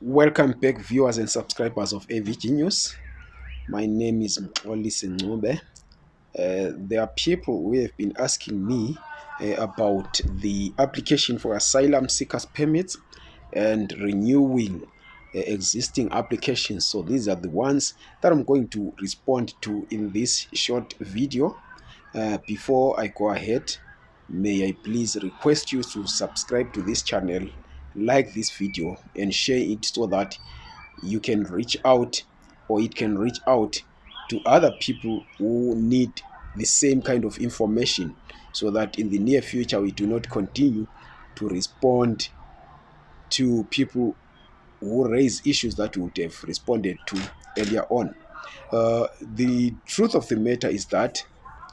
Welcome back, viewers and subscribers of AVG News. My name is Mxolisi Ncube. Uh, there are people who have been asking me uh, about the application for asylum seekers permits and renewing uh, existing applications. So these are the ones that I'm going to respond to in this short video. Uh, before I go ahead, may I please request you to subscribe to this channel like this video and share it so that you can reach out or it can reach out to other people who need the same kind of information so that in the near future we do not continue to respond to people who raise issues that we would have responded to earlier on. Uh, the truth of the matter is that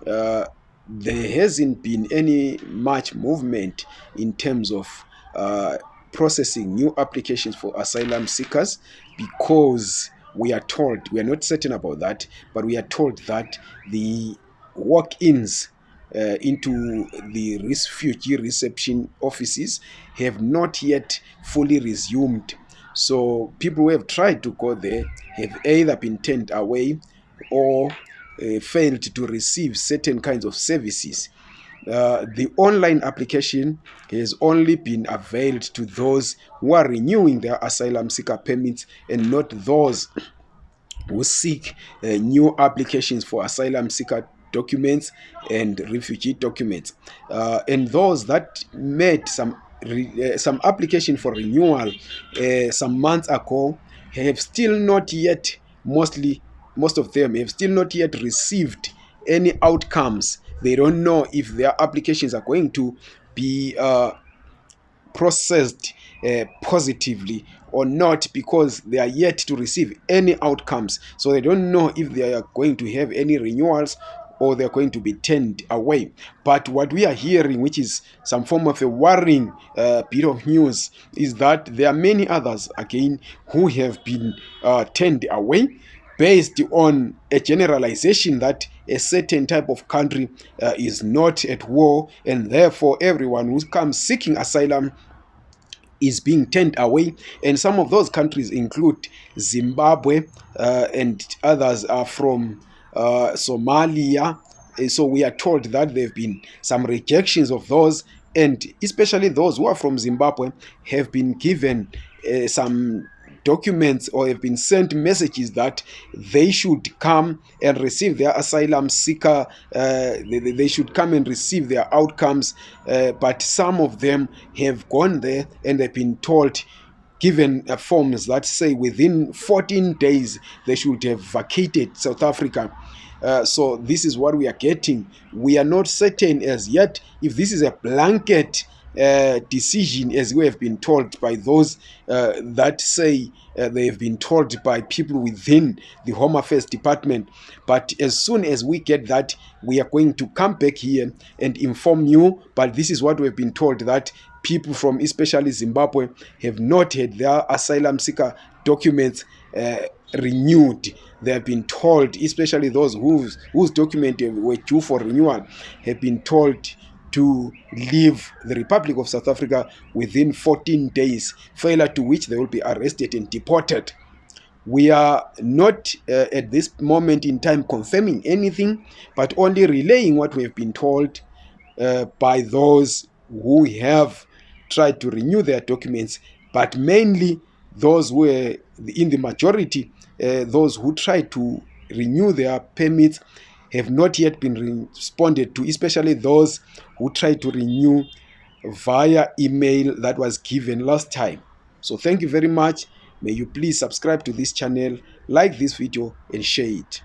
uh, there hasn't been any much movement in terms of uh, processing new applications for asylum seekers because we are told, we are not certain about that, but we are told that the walk-ins uh, into the refugee reception offices have not yet fully resumed. So people who have tried to go there have either been turned away or uh, failed to receive certain kinds of services uh, the online application has only been availed to those who are renewing their asylum seeker permits and not those who seek uh, new applications for asylum seeker documents and refugee documents. Uh, and those that made some uh, some application for renewal uh, some months ago have still not yet mostly most of them have still not yet received any outcomes they don't know if their applications are going to be uh, processed uh, positively or not because they are yet to receive any outcomes. So they don't know if they are going to have any renewals or they're going to be turned away. But what we are hearing, which is some form of a worrying uh, bit of news, is that there are many others, again, who have been uh, turned away based on a generalization that a certain type of country uh, is not at war and therefore everyone who comes seeking asylum is being turned away. And some of those countries include zimbabwe uh, and others are from uh, somalia. And so we are told that there have been some rejections of those and especially those who are from zimbabwe have been given uh, some documents or have been sent messages that they should come and receive their asylum seeker, uh, they, they should come and receive their outcomes. Uh, but some of them have gone there and they've been told given uh, forms that say within 14 days they should have vacated South Africa. Uh, so this is what we are getting. We are not certain as yet if this is a blanket uh, decision as we have been told by those uh, that say uh, they have been told by people within the home affairs department. But as soon as we get that we are going to come back here and inform you. But this is what we've been told that people from especially zimbabwe have not had their asylum seeker documents uh, renewed. They have been told especially those whose whose document were due for renewal have been told to leave the Republic of South Africa within 14 days, failure to which they will be arrested and deported. We are not uh, at this moment in time confirming anything, but only relaying what we have been told uh, by those who have tried to renew their documents, but mainly those who were in the majority, uh, those who tried to renew their permits have not yet been responded to, especially those who tried to renew via email that was given last time. So thank you very much. May you please subscribe to this channel, like this video and share it.